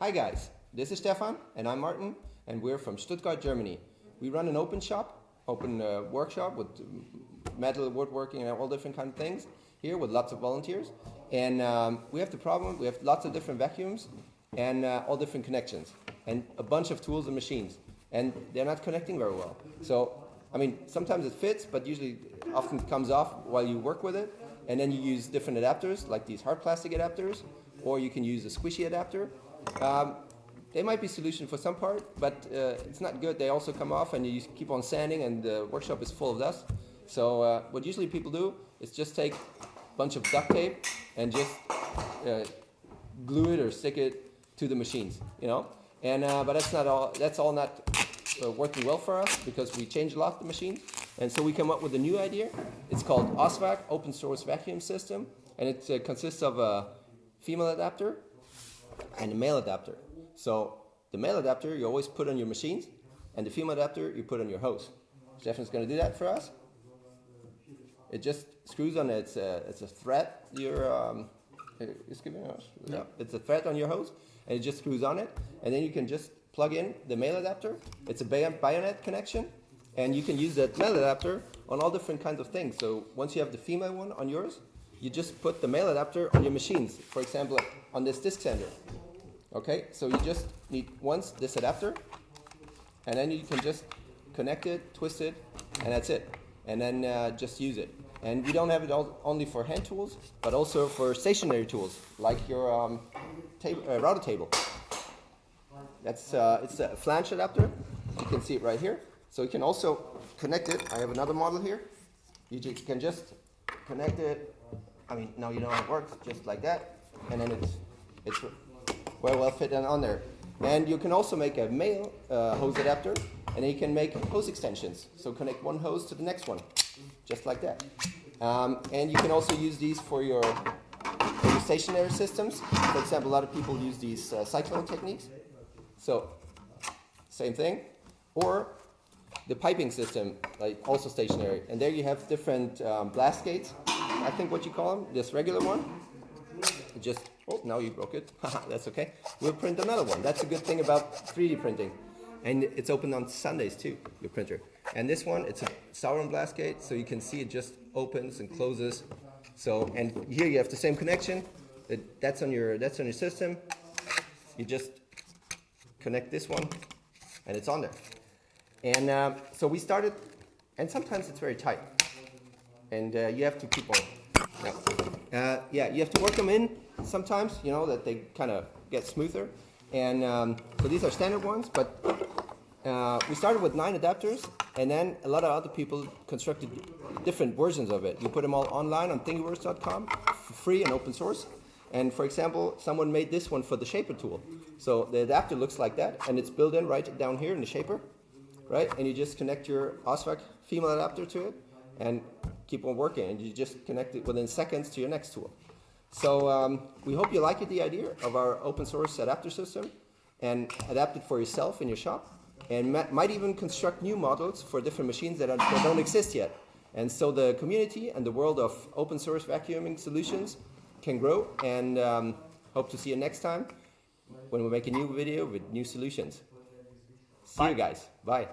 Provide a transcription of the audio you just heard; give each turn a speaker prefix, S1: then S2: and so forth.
S1: Hi guys, this is Stefan and I'm Martin and we're from Stuttgart, Germany. We run an open shop, open uh, workshop with metal, woodworking and all different kind of things here with lots of volunteers. And um, we have the problem, we have lots of different vacuums and uh, all different connections and a bunch of tools and machines and they're not connecting very well. So, I mean, sometimes it fits, but usually often comes off while you work with it. And then you use different adapters, like these hard plastic adapters, or you can use a squishy adapter. Um, they might be solution for some part, but uh, it's not good. They also come off and you keep on sanding and the workshop is full of dust. So uh, what usually people do is just take a bunch of duct tape and just uh, glue it or stick it to the machines, you know? And, uh, but that's not all, that's all not uh, working well for us because we changed a lot of the machines. And so we come up with a new idea. It's called OSVAC, Open Source Vacuum System. And it uh, consists of a female adapter and a male adapter. So the male adapter you always put on your machines and the female adapter you put on your hose. Stefan's going to do that for us. It just screws on it's a, it's a thread you're um, it's giving us. Yeah. It's a thread on your hose and it just screws on it and then you can just plug in the male adapter. It's a bayonet connection and you can use that male adapter on all different kinds of things. So once you have the female one on yours, you just put the male adapter on your machines. For example, on this disc sander. Okay, so you just need once this adapter, and then you can just connect it, twist it, and that's it. And then uh, just use it. And we don't have it only for hand tools, but also for stationary tools, like your um, uh, router table. That's uh, it's a flange adapter. You can see it right here. So you can also connect it. I have another model here. You can just connect it. I mean, now you know how it works, just like that. And then it's, it's well, well fit on there. And you can also make a male uh, hose adapter, and you can make hose extensions. So connect one hose to the next one, just like that. Um, and you can also use these for your, for your, stationary systems. For example, a lot of people use these uh, cyclone techniques. So, same thing. Or the piping system, like also stationary. And there you have different um, blast gates, I think what you call them, this regular one. Just, oh, now you broke it. That's okay. We'll print another one. That's a good thing about 3D printing. And it's open on Sundays too, your printer. And this one, it's a Sauron blast gate, so you can see it just opens and closes. So, and here you have the same connection. That's on your, that's on your system. You just connect this one, and it's on there. And uh, so we started, and sometimes it's very tight. And uh, you have to keep on. Yeah. Uh, yeah, you have to work them in sometimes, you know, that they kind of get smoother. And um, so these are standard ones, but uh, we started with nine adapters, and then a lot of other people constructed different versions of it. You put them all online on thingiverse.com, for free and open source. And for example, someone made this one for the shaper tool. So the adapter looks like that, and it's built in right down here in the shaper right? And you just connect your OSVAC female adapter to it and keep on working. And you just connect it within seconds to your next tool. So um, we hope you like it, the idea of our open source adapter system and adapt it for yourself in your shop and might even construct new models for different machines that, are, that don't exist yet. And so the community and the world of open source vacuuming solutions can grow and um, hope to see you next time when we make a new video with new solutions. See Bye. you guys. Bye.